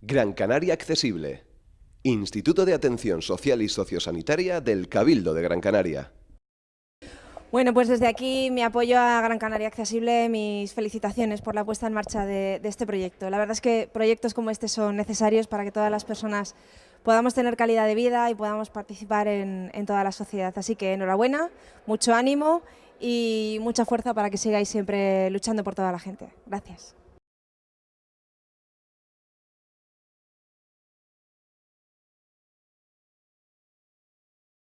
Gran Canaria Accesible. Instituto de Atención Social y Sociosanitaria del Cabildo de Gran Canaria. Bueno, pues desde aquí mi apoyo a Gran Canaria Accesible, mis felicitaciones por la puesta en marcha de, este proyecto. La verdad es que proyectos como este son necesarios para que todas las personas podamos tener calidad de vida y podamos participar en, en toda la sociedad. Así que enhorabuena, mucho ánimo y mucha fuerza para que sigáis siempre luchando por toda la gente. Gracias.